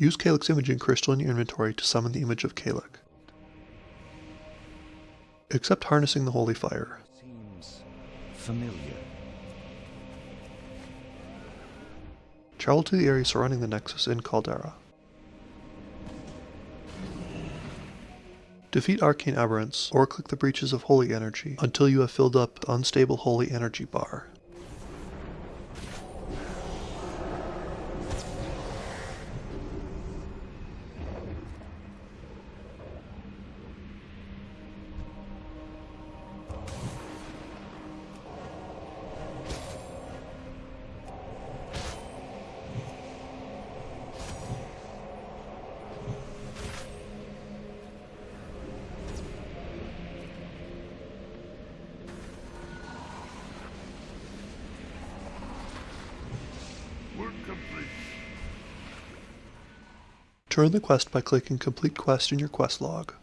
Use Calyx Imaging Crystal in your inventory to summon the image of Calyx. Accept harnessing the Holy Fire. Seems familiar. Travel to the area surrounding the Nexus in Caldera. Defeat Arcane Aberrants, or click the Breaches of Holy Energy until you have filled up the Unstable Holy Energy bar. Complete. Turn the quest by clicking Complete Quest in your quest log.